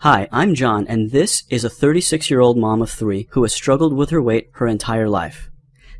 Hi, I'm John, and this is a 36 year old mom of three who has struggled with her weight her entire life.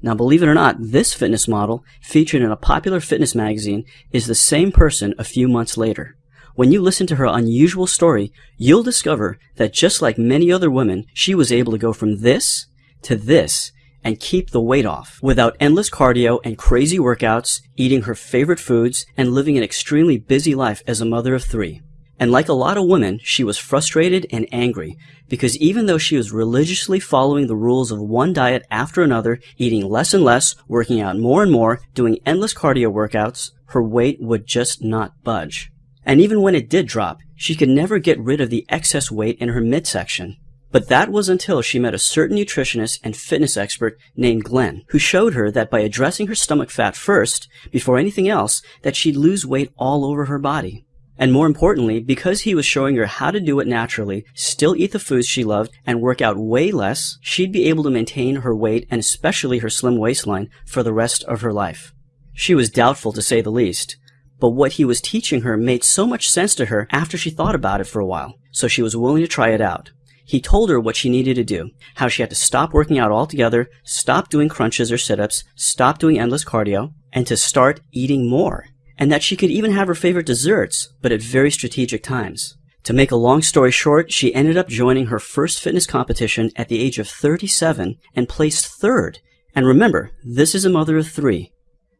Now, believe it or not, this fitness model, featured in a popular fitness magazine, is the same person a few months later. When you listen to her unusual story, you'll discover that just like many other women, she was able to go from this to this and keep the weight off without endless cardio and crazy workouts, eating her favorite foods, and living an extremely busy life as a mother of three. And like a lot of women, she was frustrated and angry because even though she was religiously following the rules of one diet after another, eating less and less, working out more and more, doing endless cardio workouts, her weight would just not budge. And even when it did drop, she could never get rid of the excess weight in her midsection. But that was until she met a certain nutritionist and fitness expert named Glenn, who showed her that by addressing her stomach fat first, before anything else, that she'd lose weight all over her body. And more importantly, because he was showing her how to do it naturally, still eat the foods she loved, and work out way less, she'd be able to maintain her weight and especially her slim waistline for the rest of her life. She was doubtful to say the least, but what he was teaching her made so much sense to her after she thought about it for a while, so she was willing to try it out. He told her what she needed to do, how she had to stop working out altogether, stop doing crunches or sit-ups, stop doing endless cardio, and to start eating more and that she could even have her favorite desserts, but at very strategic times. To make a long story short, she ended up joining her first fitness competition at the age of 37 and placed third. And remember, this is a mother of three.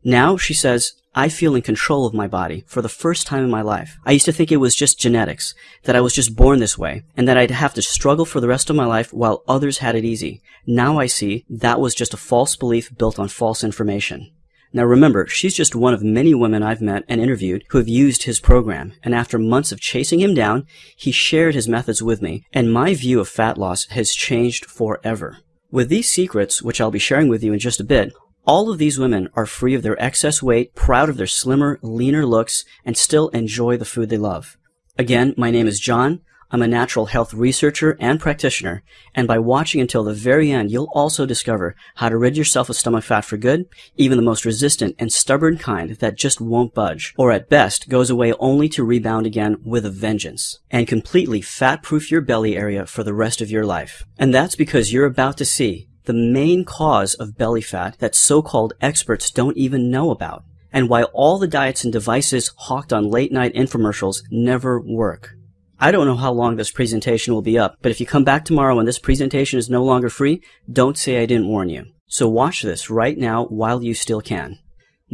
Now, she says, I feel in control of my body for the first time in my life. I used to think it was just genetics, that I was just born this way, and that I'd have to struggle for the rest of my life while others had it easy. Now I see that was just a false belief built on false information. Now remember, she's just one of many women I've met and interviewed who have used his program, and after months of chasing him down, he shared his methods with me, and my view of fat loss has changed forever. With these secrets, which I'll be sharing with you in just a bit, all of these women are free of their excess weight, proud of their slimmer, leaner looks, and still enjoy the food they love. Again, my name is John. I'm a natural health researcher and practitioner, and by watching until the very end, you'll also discover how to rid yourself of stomach fat for good, even the most resistant and stubborn kind that just won't budge, or at best goes away only to rebound again with a vengeance, and completely fat-proof your belly area for the rest of your life. And that's because you're about to see the main cause of belly fat that so-called experts don't even know about, and why all the diets and devices hawked on late-night infomercials never work. I don't know how long this presentation will be up, but if you come back tomorrow and this presentation is no longer free, don't say I didn't warn you. So watch this right now while you still can.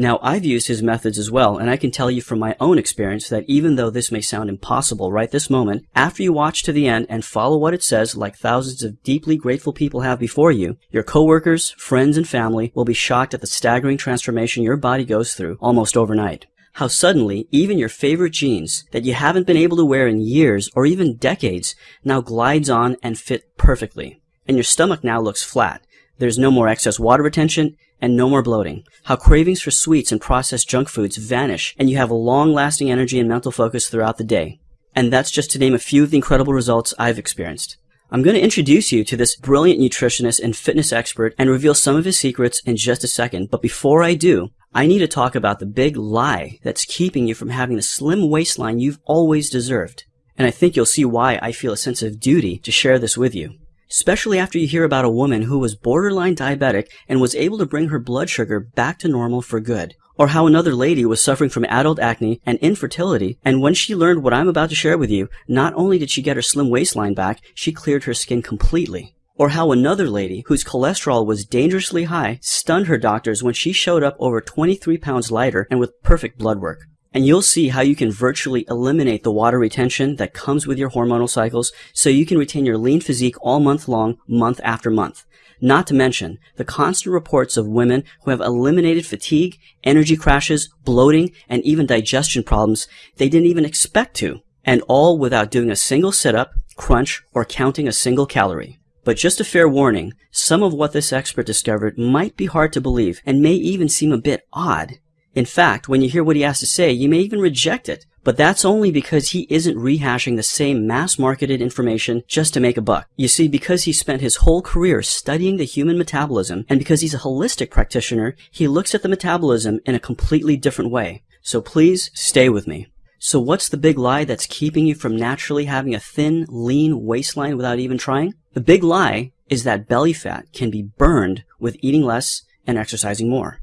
Now, I've used his methods as well, and I can tell you from my own experience that even though this may sound impossible right this moment, after you watch to the end and follow what it says like thousands of deeply grateful people have before you, your coworkers, friends, and family will be shocked at the staggering transformation your body goes through almost overnight how suddenly even your favorite jeans that you haven't been able to wear in years or even decades now glides on and fit perfectly. And your stomach now looks flat. There's no more excess water retention and no more bloating. How cravings for sweets and processed junk foods vanish and you have a long lasting energy and mental focus throughout the day. And that's just to name a few of the incredible results I've experienced. I'm going to introduce you to this brilliant nutritionist and fitness expert and reveal some of his secrets in just a second. But before I do, I need to talk about the big lie that's keeping you from having the slim waistline you've always deserved. And I think you'll see why I feel a sense of duty to share this with you. Especially after you hear about a woman who was borderline diabetic and was able to bring her blood sugar back to normal for good. Or how another lady was suffering from adult acne and infertility, and when she learned what I'm about to share with you, not only did she get her slim waistline back, she cleared her skin completely. Or how another lady, whose cholesterol was dangerously high, stunned her doctors when she showed up over 23 pounds lighter and with perfect blood work. And you'll see how you can virtually eliminate the water retention that comes with your hormonal cycles so you can retain your lean physique all month long, month after month. Not to mention the constant reports of women who have eliminated fatigue, energy crashes, bloating, and even digestion problems they didn't even expect to. And all without doing a single sit-up, crunch, or counting a single calorie. But just a fair warning, some of what this expert discovered might be hard to believe and may even seem a bit odd. In fact, when you hear what he has to say, you may even reject it. But that's only because he isn't rehashing the same mass marketed information just to make a buck. You see, because he spent his whole career studying the human metabolism, and because he's a holistic practitioner, he looks at the metabolism in a completely different way. So please stay with me. So what's the big lie that's keeping you from naturally having a thin, lean waistline without even trying? The big lie is that belly fat can be burned with eating less and exercising more.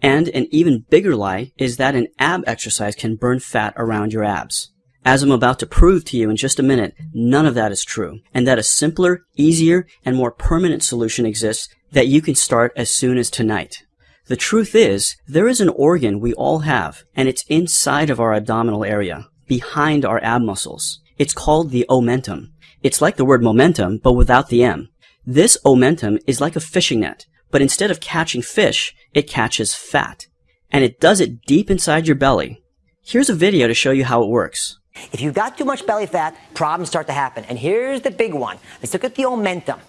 And an even bigger lie is that an ab exercise can burn fat around your abs. As I'm about to prove to you in just a minute, none of that is true, and that a simpler, easier, and more permanent solution exists that you can start as soon as tonight. The truth is, there is an organ we all have, and it's inside of our abdominal area, behind our ab muscles. It's called the omentum. It's like the word momentum, but without the M. This omentum is like a fishing net, but instead of catching fish, it catches fat. And it does it deep inside your belly. Here's a video to show you how it works. If you've got too much belly fat, problems start to happen. And here's the big one. Let's look at the omentum.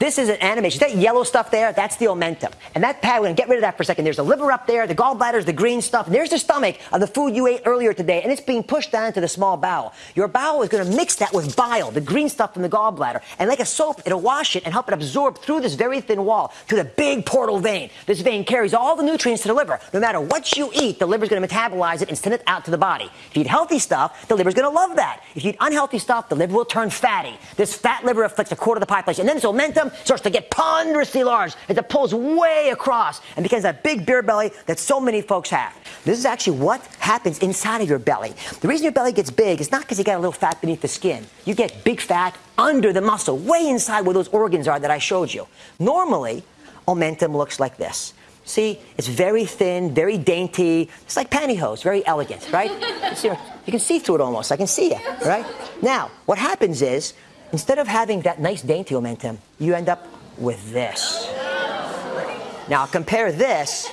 This is an animation. That yellow stuff there, that's the omentum. And that pad, we're going to get rid of that for a second. There's the liver up there, the gallbladder's the green stuff. And there's the stomach of the food you ate earlier today, and it's being pushed down into the small bowel. Your bowel is going to mix that with bile, the green stuff from the gallbladder. And like a soap, it'll wash it and help it absorb through this very thin wall to the big portal vein. This vein carries all the nutrients to the liver. No matter what you eat, the liver's going to metabolize it and send it out to the body. If you eat healthy stuff, the liver's going to love that. If you eat unhealthy stuff, the liver will turn fatty. This fat liver afflicts a quarter of the population. And then this starts to get ponderously large as it pulls way across and becomes that big beer belly that so many folks have. This is actually what happens inside of your belly. The reason your belly gets big is not because you got a little fat beneath the skin. You get big fat under the muscle, way inside where those organs are that I showed you. Normally, omentum looks like this. See, it's very thin, very dainty. It's like pantyhose, very elegant, right? You can see through it almost. I can see it, right? Now, what happens is, instead of having that nice dainty omentum, you end up with this. Now compare this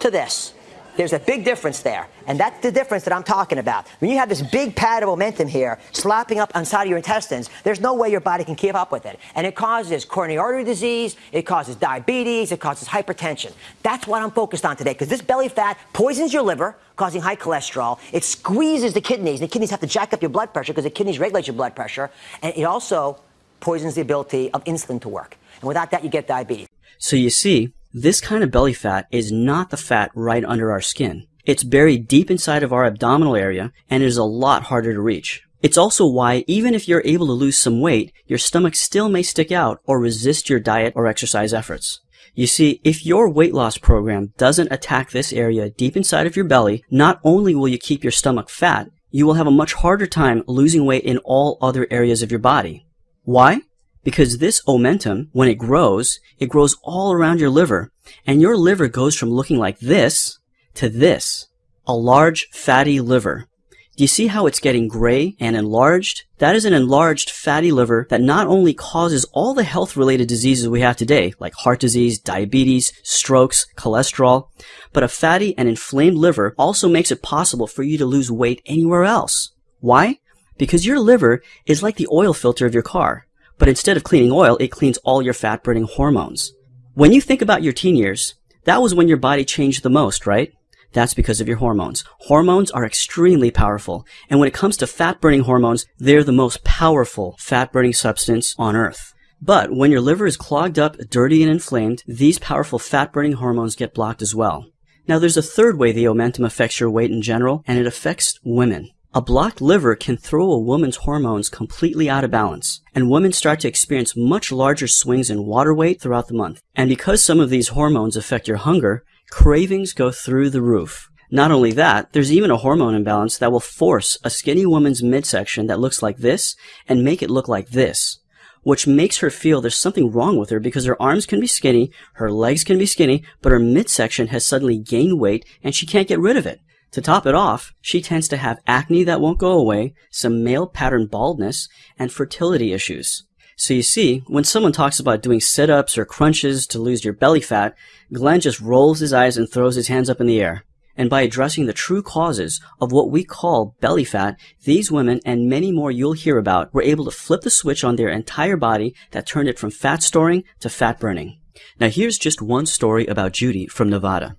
to this. There's a big difference there. And that's the difference that I'm talking about. When you have this big pad of omentum here slapping up inside of your intestines, there's no way your body can keep up with it. And it causes coronary artery disease, it causes diabetes, it causes hypertension. That's what I'm focused on today because this belly fat poisons your liver, causing high cholesterol. It squeezes the kidneys. And the kidneys have to jack up your blood pressure because the kidneys regulate your blood pressure. And it also poisons the ability of insulin to work. And without that, you get diabetes. So you see, this kind of belly fat is not the fat right under our skin. It's buried deep inside of our abdominal area and is a lot harder to reach. It's also why even if you're able to lose some weight, your stomach still may stick out or resist your diet or exercise efforts. You see, if your weight loss program doesn't attack this area deep inside of your belly, not only will you keep your stomach fat, you will have a much harder time losing weight in all other areas of your body. Why? Because this omentum, when it grows, it grows all around your liver, and your liver goes from looking like this to this. A large, fatty liver. Do you see how it's getting gray and enlarged? That is an enlarged fatty liver that not only causes all the health-related diseases we have today, like heart disease, diabetes, strokes, cholesterol, but a fatty and inflamed liver also makes it possible for you to lose weight anywhere else. Why? Because your liver is like the oil filter of your car. But instead of cleaning oil, it cleans all your fat burning hormones. When you think about your teen years, that was when your body changed the most, right? That's because of your hormones. Hormones are extremely powerful. And when it comes to fat burning hormones, they're the most powerful fat burning substance on earth. But when your liver is clogged up, dirty, and inflamed, these powerful fat burning hormones get blocked as well. Now there's a third way the omentum affects your weight in general, and it affects women. A blocked liver can throw a woman's hormones completely out of balance, and women start to experience much larger swings in water weight throughout the month. And because some of these hormones affect your hunger, cravings go through the roof. Not only that, there's even a hormone imbalance that will force a skinny woman's midsection that looks like this and make it look like this, which makes her feel there's something wrong with her because her arms can be skinny, her legs can be skinny, but her midsection has suddenly gained weight and she can't get rid of it. To top it off, she tends to have acne that won't go away, some male pattern baldness, and fertility issues. So you see, when someone talks about doing sit-ups or crunches to lose your belly fat, Glenn just rolls his eyes and throws his hands up in the air. And by addressing the true causes of what we call belly fat, these women and many more you'll hear about were able to flip the switch on their entire body that turned it from fat storing to fat burning. Now here's just one story about Judy from Nevada.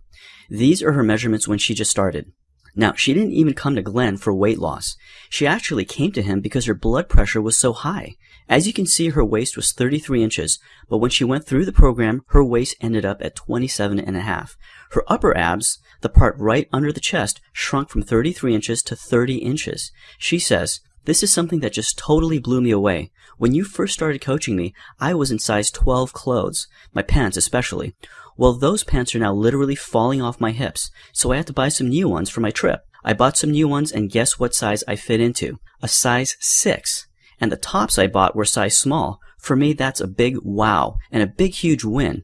These are her measurements when she just started. Now, she didn't even come to Glenn for weight loss. She actually came to him because her blood pressure was so high. As you can see, her waist was 33 inches, but when she went through the program, her waist ended up at 27 and a half. Her upper abs, the part right under the chest, shrunk from 33 inches to 30 inches. She says, this is something that just totally blew me away. When you first started coaching me, I was in size 12 clothes, my pants especially. Well, those pants are now literally falling off my hips, so I had to buy some new ones for my trip. I bought some new ones and guess what size I fit into? A size 6. And the tops I bought were size small. For me, that's a big wow and a big huge win.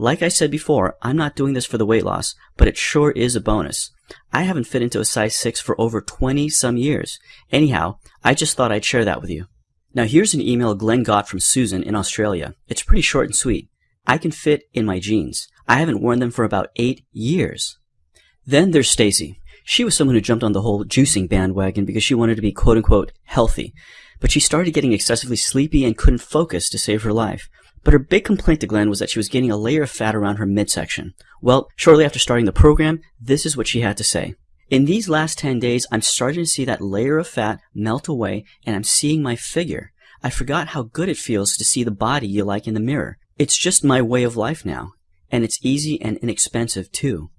Like I said before, I'm not doing this for the weight loss, but it sure is a bonus. I haven't fit into a size 6 for over 20 some years. Anyhow, I just thought I'd share that with you. Now here's an email Glenn got from Susan in Australia. It's pretty short and sweet. I can fit in my jeans. I haven't worn them for about eight years. Then there's Stacy. She was someone who jumped on the whole juicing bandwagon because she wanted to be quote unquote healthy. But she started getting excessively sleepy and couldn't focus to save her life. But her big complaint to Glenn was that she was gaining a layer of fat around her midsection. Well, shortly after starting the program, this is what she had to say. In these last 10 days, I'm starting to see that layer of fat melt away and I'm seeing my figure. I forgot how good it feels to see the body you like in the mirror. It's just my way of life now, and it's easy and inexpensive too.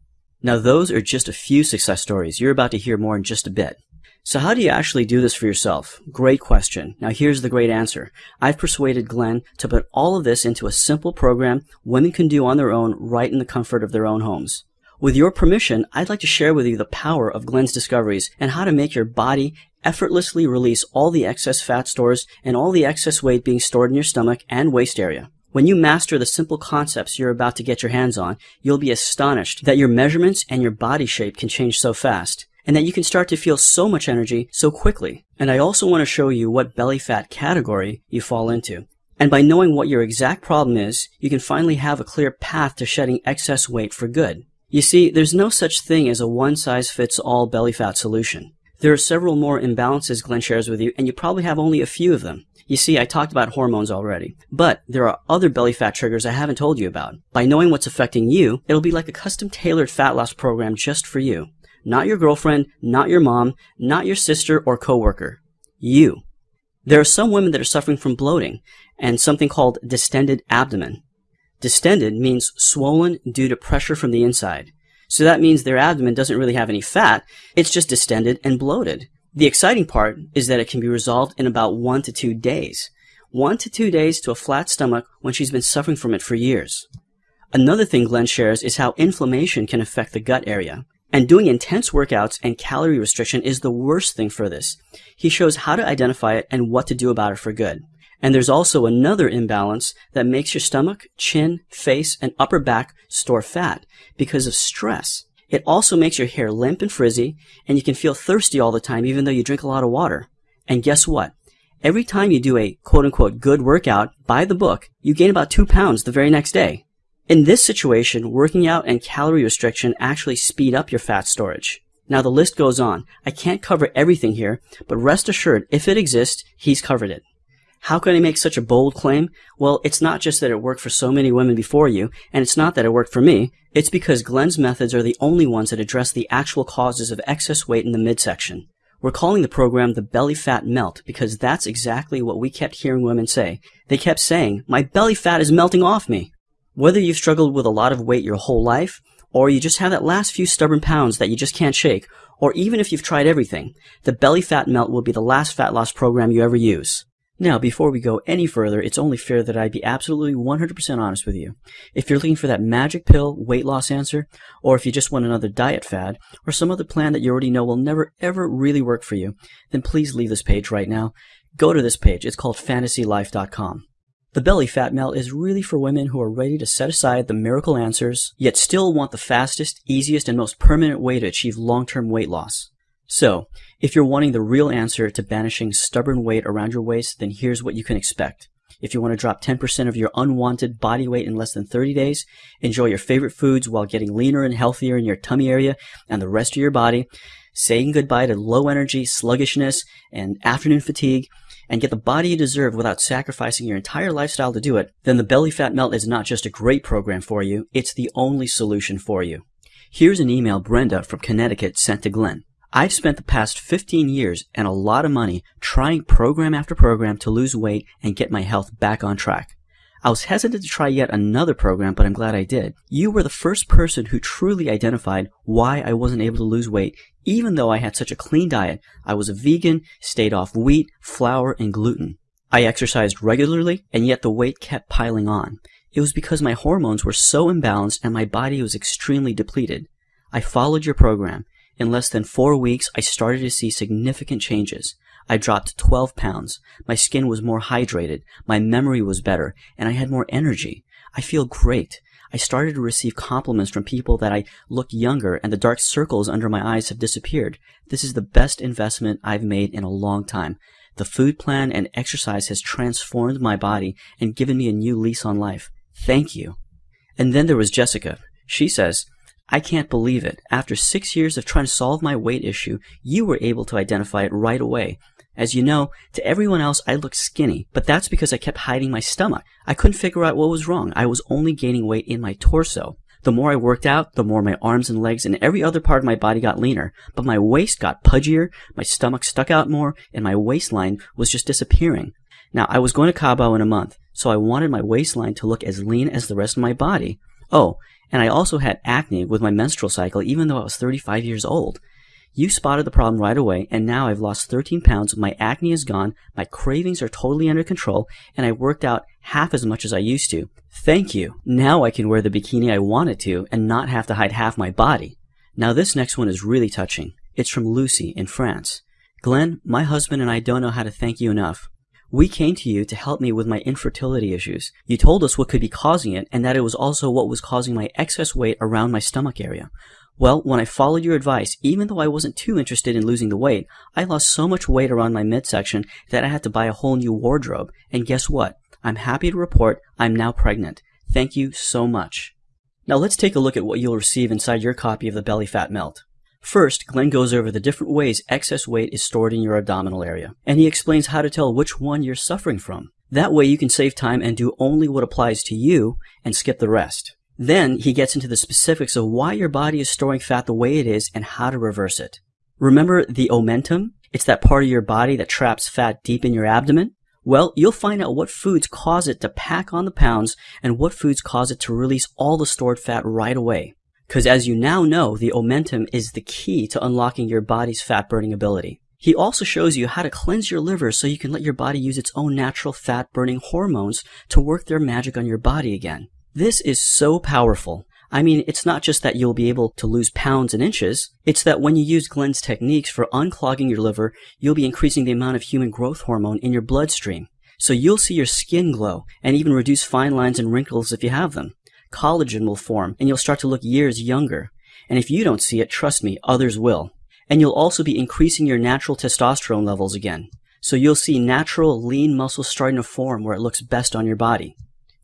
Now those are just a few success stories. You're about to hear more in just a bit. So how do you actually do this for yourself? Great question. Now here's the great answer. I've persuaded Glenn to put all of this into a simple program women can do on their own right in the comfort of their own homes. With your permission, I'd like to share with you the power of Glenn's discoveries and how to make your body effortlessly release all the excess fat stores and all the excess weight being stored in your stomach and waist area. When you master the simple concepts you're about to get your hands on, you'll be astonished that your measurements and your body shape can change so fast, and that you can start to feel so much energy so quickly. And I also want to show you what belly fat category you fall into. And by knowing what your exact problem is, you can finally have a clear path to shedding excess weight for good. You see, there's no such thing as a one-size-fits-all belly fat solution. There are several more imbalances Glenn shares with you, and you probably have only a few of them. You see, I talked about hormones already, but there are other belly fat triggers I haven't told you about. By knowing what's affecting you, it'll be like a custom tailored fat loss program just for you. Not your girlfriend, not your mom, not your sister or coworker. You. There are some women that are suffering from bloating and something called distended abdomen. Distended means swollen due to pressure from the inside. So that means their abdomen doesn't really have any fat, it's just distended and bloated. The exciting part is that it can be resolved in about one to two days. One to two days to a flat stomach when she's been suffering from it for years. Another thing Glenn shares is how inflammation can affect the gut area. And doing intense workouts and calorie restriction is the worst thing for this. He shows how to identify it and what to do about it for good. And there's also another imbalance that makes your stomach, chin, face, and upper back store fat because of stress. It also makes your hair limp and frizzy, and you can feel thirsty all the time even though you drink a lot of water. And guess what? Every time you do a quote unquote good workout by the book, you gain about two pounds the very next day. In this situation, working out and calorie restriction actually speed up your fat storage. Now the list goes on. I can't cover everything here, but rest assured, if it exists, he's covered it. How can I make such a bold claim? Well, it's not just that it worked for so many women before you, and it's not that it worked for me. It's because Glenn's methods are the only ones that address the actual causes of excess weight in the midsection. We're calling the program the belly fat melt because that's exactly what we kept hearing women say. They kept saying, my belly fat is melting off me. Whether you've struggled with a lot of weight your whole life, or you just have that last few stubborn pounds that you just can't shake, or even if you've tried everything, the belly fat melt will be the last fat loss program you ever use. Now, before we go any further, it's only fair that I be absolutely 100% honest with you. If you're looking for that magic pill weight loss answer, or if you just want another diet fad, or some other plan that you already know will never ever really work for you, then please leave this page right now. Go to this page. It's called fantasylife.com. The belly fat melt is really for women who are ready to set aside the miracle answers, yet still want the fastest, easiest, and most permanent way to achieve long-term weight loss. So, if you're wanting the real answer to banishing stubborn weight around your waist, then here's what you can expect. If you want to drop 10% of your unwanted body weight in less than 30 days, enjoy your favorite foods while getting leaner and healthier in your tummy area and the rest of your body, saying goodbye to low energy, sluggishness, and afternoon fatigue, and get the body you deserve without sacrificing your entire lifestyle to do it, then the Belly Fat Melt is not just a great program for you, it's the only solution for you. Here's an email Brenda from Connecticut sent to Glenn. I've spent the past 15 years and a lot of money trying program after program to lose weight and get my health back on track. I was hesitant to try yet another program, but I'm glad I did. You were the first person who truly identified why I wasn't able to lose weight, even though I had such a clean diet. I was a vegan, stayed off wheat, flour, and gluten. I exercised regularly, and yet the weight kept piling on. It was because my hormones were so imbalanced and my body was extremely depleted. I followed your program. In less than four weeks, I started to see significant changes. I dropped 12 pounds. My skin was more hydrated. My memory was better, and I had more energy. I feel great. I started to receive compliments from people that I look younger and the dark circles under my eyes have disappeared. This is the best investment I've made in a long time. The food plan and exercise has transformed my body and given me a new lease on life. Thank you. And then there was Jessica. She says, I can't believe it. After six years of trying to solve my weight issue, you were able to identify it right away. As you know, to everyone else, I looked skinny, but that's because I kept hiding my stomach. I couldn't figure out what was wrong. I was only gaining weight in my torso. The more I worked out, the more my arms and legs and every other part of my body got leaner, but my waist got pudgier, my stomach stuck out more, and my waistline was just disappearing. Now, I was going to Cabo in a month, so I wanted my waistline to look as lean as the rest of my body. Oh, and I also had acne with my menstrual cycle even though I was 35 years old. You spotted the problem right away, and now I've lost 13 pounds, my acne is gone, my cravings are totally under control, and I worked out half as much as I used to. Thank you. Now I can wear the bikini I wanted to and not have to hide half my body. Now this next one is really touching. It's from Lucy in France. Glenn, my husband and I don't know how to thank you enough. We came to you to help me with my infertility issues. You told us what could be causing it and that it was also what was causing my excess weight around my stomach area. Well, when I followed your advice, even though I wasn't too interested in losing the weight, I lost so much weight around my midsection that I had to buy a whole new wardrobe. And guess what? I'm happy to report I'm now pregnant. Thank you so much. Now let's take a look at what you'll receive inside your copy of the Belly Fat Melt. First, Glenn goes over the different ways excess weight is stored in your abdominal area, and he explains how to tell which one you're suffering from. That way you can save time and do only what applies to you and skip the rest. Then he gets into the specifics of why your body is storing fat the way it is and how to reverse it. Remember the omentum? It's that part of your body that traps fat deep in your abdomen. Well, you'll find out what foods cause it to pack on the pounds and what foods cause it to release all the stored fat right away. Because as you now know, the omentum is the key to unlocking your body's fat burning ability. He also shows you how to cleanse your liver so you can let your body use its own natural fat burning hormones to work their magic on your body again. This is so powerful. I mean, it's not just that you'll be able to lose pounds and inches, it's that when you use Glenn's techniques for unclogging your liver, you'll be increasing the amount of human growth hormone in your bloodstream. So you'll see your skin glow and even reduce fine lines and wrinkles if you have them collagen will form and you'll start to look years younger. And if you don't see it, trust me, others will. And you'll also be increasing your natural testosterone levels again. So you'll see natural lean muscle starting to form where it looks best on your body.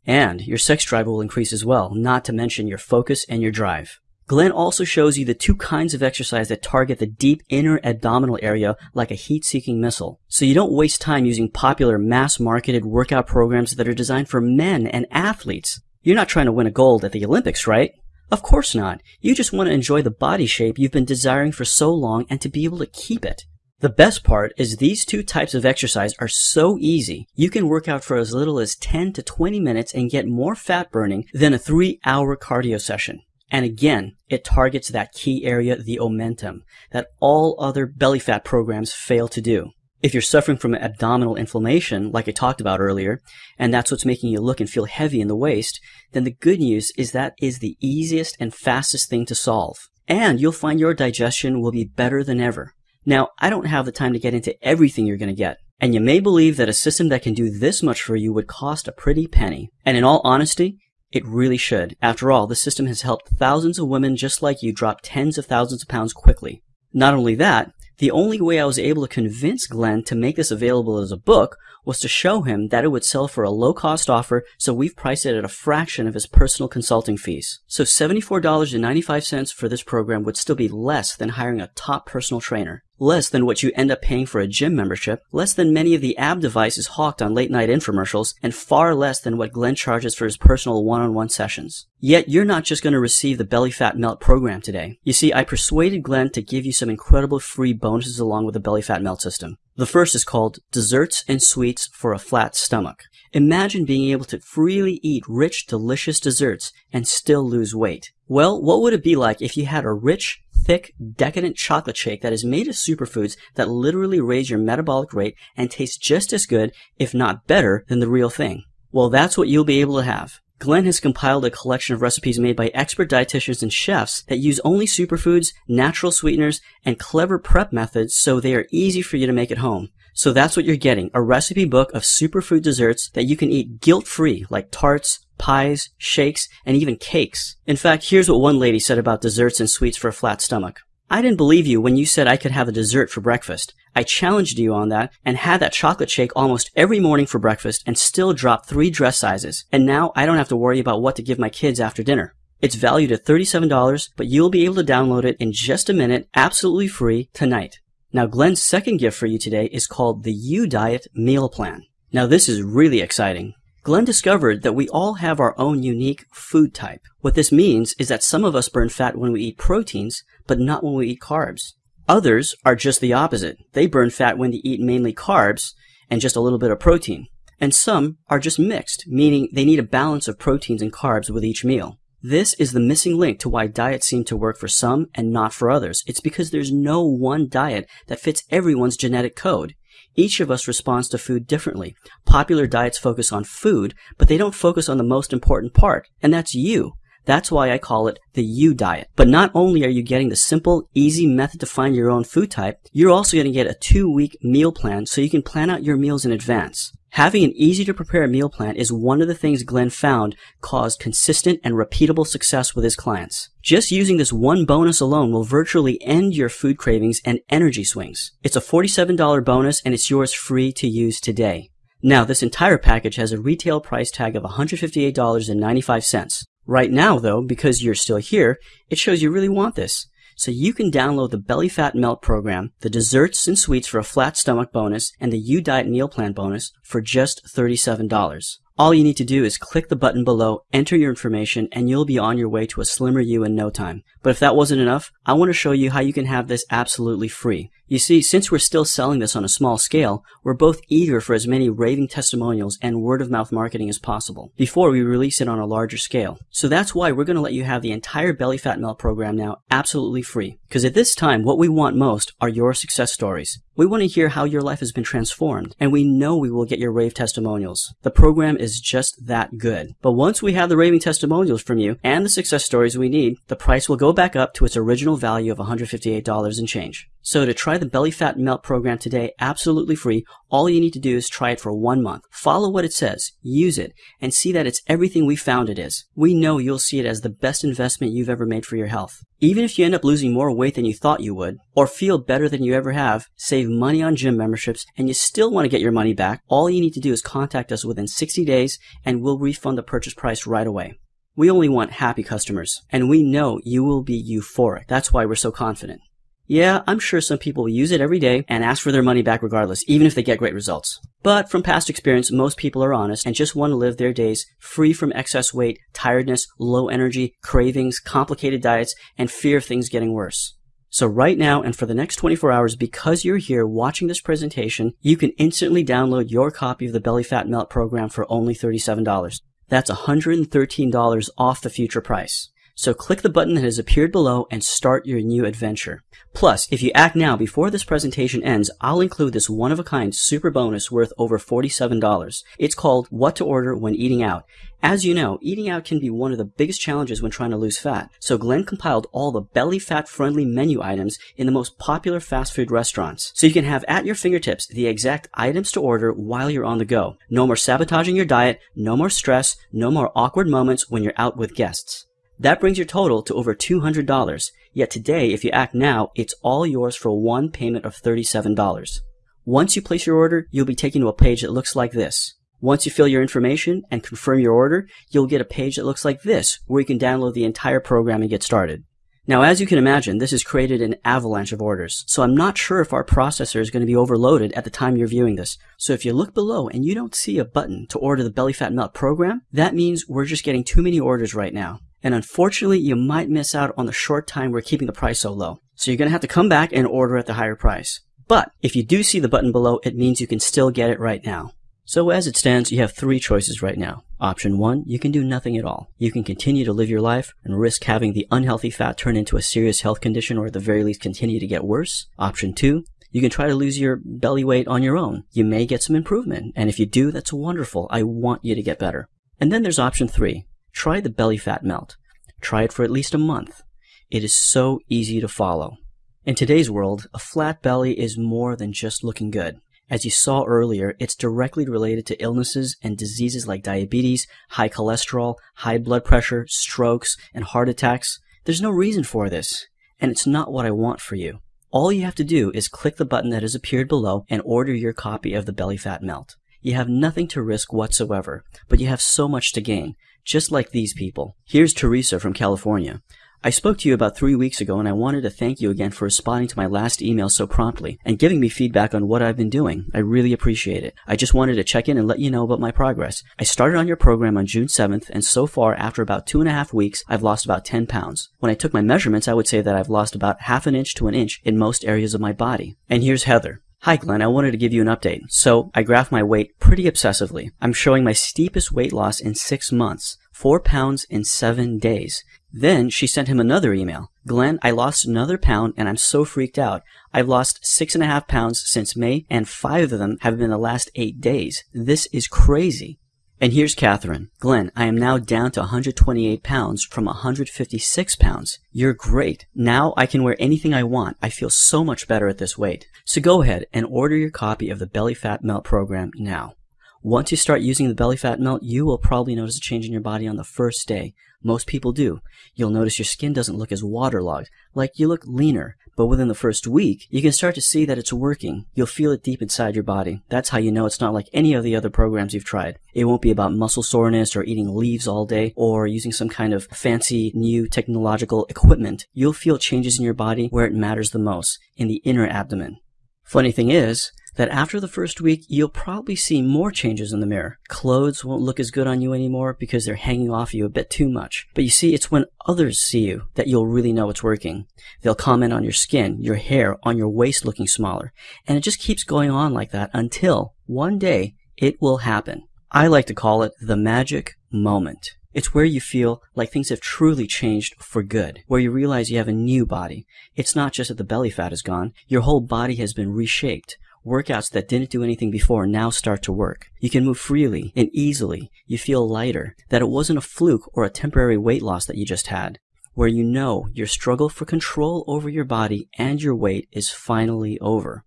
And your sex drive will increase as well, not to mention your focus and your drive. Glenn also shows you the two kinds of exercise that target the deep inner abdominal area like a heat-seeking missile. So you don't waste time using popular mass-marketed workout programs that are designed for men and athletes. You're not trying to win a gold at the Olympics, right? Of course not. You just want to enjoy the body shape you've been desiring for so long and to be able to keep it. The best part is these two types of exercise are so easy. You can work out for as little as 10 to 20 minutes and get more fat burning than a three hour cardio session. And again, it targets that key area, the omentum, that all other belly fat programs fail to do. If you're suffering from abdominal inflammation, like I talked about earlier, and that's what's making you look and feel heavy in the waist, then the good news is that is the easiest and fastest thing to solve. And you'll find your digestion will be better than ever. Now, I don't have the time to get into everything you're going to get. And you may believe that a system that can do this much for you would cost a pretty penny. And in all honesty, it really should. After all, the system has helped thousands of women just like you drop tens of thousands of pounds quickly. Not only that, the only way I was able to convince Glenn to make this available as a book was to show him that it would sell for a low cost offer, so we've priced it at a fraction of his personal consulting fees. So $74.95 for this program would still be less than hiring a top personal trainer. Less than what you end up paying for a gym membership, less than many of the ab devices hawked on late night infomercials, and far less than what Glenn charges for his personal one-on-one sessions. Yet you're not just going to receive the Belly Fat Melt program today. You see, I persuaded Glenn to give you some incredible free bonuses along with the Belly Fat Melt system. The first is called Desserts and Sweets for a Flat Stomach. Imagine being able to freely eat rich, delicious desserts and still lose weight. Well, what would it be like if you had a rich, thick, decadent chocolate shake that is made of superfoods that literally raise your metabolic rate and tastes just as good, if not better, than the real thing? Well, that's what you'll be able to have. Glenn has compiled a collection of recipes made by expert dietitians and chefs that use only superfoods, natural sweeteners, and clever prep methods so they are easy for you to make at home. So that's what you're getting, a recipe book of superfood desserts that you can eat guilt-free, like tarts, pies, shakes, and even cakes. In fact, here's what one lady said about desserts and sweets for a flat stomach. I didn't believe you when you said I could have a dessert for breakfast. I challenged you on that and had that chocolate shake almost every morning for breakfast and still dropped three dress sizes. And now I don't have to worry about what to give my kids after dinner. It's valued at $37, but you'll be able to download it in just a minute, absolutely free, tonight. Now, Glenn's second gift for you today is called the U Diet Meal Plan. Now, this is really exciting. Glenn discovered that we all have our own unique food type. What this means is that some of us burn fat when we eat proteins, but not when we eat carbs. Others are just the opposite. They burn fat when they eat mainly carbs and just a little bit of protein. And some are just mixed, meaning they need a balance of proteins and carbs with each meal. This is the missing link to why diets seem to work for some and not for others. It's because there's no one diet that fits everyone's genetic code. Each of us responds to food differently. Popular diets focus on food, but they don't focus on the most important part, and that's you. That's why I call it the you diet. But not only are you getting the simple, easy method to find your own food type, you're also going to get a two week meal plan so you can plan out your meals in advance. Having an easy to prepare meal plan is one of the things Glenn found caused consistent and repeatable success with his clients. Just using this one bonus alone will virtually end your food cravings and energy swings. It's a $47 bonus and it's yours free to use today. Now, this entire package has a retail price tag of $158.95. Right now, though, because you're still here, it shows you really want this. So you can download the Belly Fat Melt program, the desserts and sweets for a flat stomach bonus, and the U Diet Meal Plan bonus for just $37. All you need to do is click the button below, enter your information, and you'll be on your way to a slimmer you in no time. But if that wasn't enough, I want to show you how you can have this absolutely free. You see, since we're still selling this on a small scale, we're both eager for as many raving testimonials and word of mouth marketing as possible before we release it on a larger scale. So that's why we're going to let you have the entire Belly Fat Melt program now absolutely free. Because at this time, what we want most are your success stories. We want to hear how your life has been transformed, and we know we will get your rave testimonials. The program is just that good. But once we have the raving testimonials from you and the success stories we need, the price will go back up to its original value of $158 and change. So to try the Belly Fat Melt program today absolutely free, all you need to do is try it for one month. Follow what it says, use it, and see that it's everything we found it is. We know you'll see it as the best investment you've ever made for your health. Even if you end up losing more weight than you thought you would, or feel better than you ever have, save money on gym memberships, and you still want to get your money back, all you need to do is contact us within 60 days and we'll refund the purchase price right away. We only want happy customers, and we know you will be euphoric. That's why we're so confident. Yeah, I'm sure some people will use it every day and ask for their money back regardless, even if they get great results. But from past experience, most people are honest and just want to live their days free from excess weight, tiredness, low energy, cravings, complicated diets, and fear of things getting worse. So right now and for the next 24 hours, because you're here watching this presentation, you can instantly download your copy of the Belly Fat Melt program for only $37. That's $113 off the future price. So click the button that has appeared below and start your new adventure. Plus, if you act now before this presentation ends, I'll include this one-of-a-kind super bonus worth over $47. It's called What to Order When Eating Out. As you know, eating out can be one of the biggest challenges when trying to lose fat. So Glenn compiled all the belly fat friendly menu items in the most popular fast food restaurants. So you can have at your fingertips the exact items to order while you're on the go. No more sabotaging your diet, no more stress, no more awkward moments when you're out with guests. That brings your total to over $200. Yet today, if you act now, it's all yours for one payment of $37. Once you place your order, you'll be taken to a page that looks like this. Once you fill your information and confirm your order, you'll get a page that looks like this, where you can download the entire program and get started. Now, as you can imagine, this has created an avalanche of orders, so I'm not sure if our processor is going to be overloaded at the time you're viewing this. So if you look below and you don't see a button to order the Belly Fat Melt program, that means we're just getting too many orders right now. And unfortunately, you might miss out on the short time we're keeping the price so low. So you're going to have to come back and order at the higher price. But if you do see the button below, it means you can still get it right now. So as it stands, you have three choices right now. Option one, you can do nothing at all. You can continue to live your life and risk having the unhealthy fat turn into a serious health condition or at the very least continue to get worse. Option two, you can try to lose your belly weight on your own. You may get some improvement. And if you do, that's wonderful. I want you to get better. And then there's option three. Try the belly fat melt. Try it for at least a month. It is so easy to follow. In today's world, a flat belly is more than just looking good. As you saw earlier, it's directly related to illnesses and diseases like diabetes, high cholesterol, high blood pressure, strokes, and heart attacks. There's no reason for this, and it's not what I want for you. All you have to do is click the button that has appeared below and order your copy of the Belly Fat Melt. You have nothing to risk whatsoever, but you have so much to gain, just like these people. Here's Teresa from California. I spoke to you about three weeks ago and I wanted to thank you again for responding to my last email so promptly and giving me feedback on what I've been doing. I really appreciate it. I just wanted to check in and let you know about my progress. I started on your program on June 7th and so far after about two and a half weeks, I've lost about 10 pounds. When I took my measurements, I would say that I've lost about half an inch to an inch in most areas of my body. And here's Heather. Hi mm-hmm. Glenn, I wanted to give you an update. So I graph my weight pretty obsessively. I'm showing my steepest weight loss in six months, four pounds in seven days. Then she sent him another email. Glenn, I lost another pound and I'm so freaked out. I've lost six and a half pounds since May and five of them have been the last eight days. This is crazy. And here's Catherine. Glenn, I am now down to 128 pounds from 156 pounds. You're great. Now I can wear anything I want. I feel so much better at this weight. So go ahead and order your copy of the Belly Fat Melt program now. Once you start using the belly fat melt, you will probably notice a change in your body on the first day. Most people do. You'll notice your skin doesn't look as waterlogged, like you look leaner. But within the first week, you can start to see that it's working. You'll feel it deep inside your body. That's how you know it's not like any of the other programs you've tried. It won't be about muscle soreness or eating leaves all day or using some kind of fancy new technological equipment. You'll feel changes in your body where it matters the most, in the inner abdomen. Funny thing is, that after the first week, you'll probably see more changes in the mirror. Clothes won't look as good on you anymore because they're hanging off you a bit too much. But you see, it's when others see you that you'll really know it's working. They'll comment on your skin, your hair, on your waist looking smaller. And it just keeps going on like that until one day it will happen. I like to call it the magic moment. It's where you feel like things have truly changed for good, where you realize you have a new body. It's not just that the belly fat is gone, your whole body has been reshaped. Workouts that didn't do anything before now start to work. You can move freely and easily. You feel lighter, that it wasn't a fluke or a temporary weight loss that you just had. Where you know your struggle for control over your body and your weight is finally over.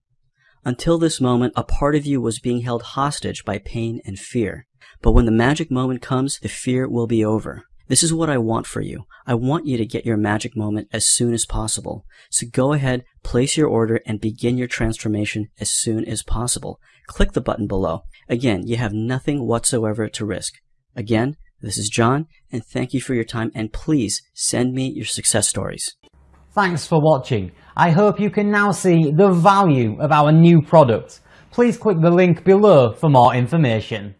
Until this moment, a part of you was being held hostage by pain and fear. But when the magic moment comes, the fear will be over. This is what I want for you. I want you to get your magic moment as soon as possible. So go ahead, place your order, and begin your transformation as soon as possible. Click the button below. Again, you have nothing whatsoever to risk. Again, this is John, and thank you for your time, and please send me your success stories. Thanks for watching. I hope you can now see the value of our new product. Please click the link below for more information.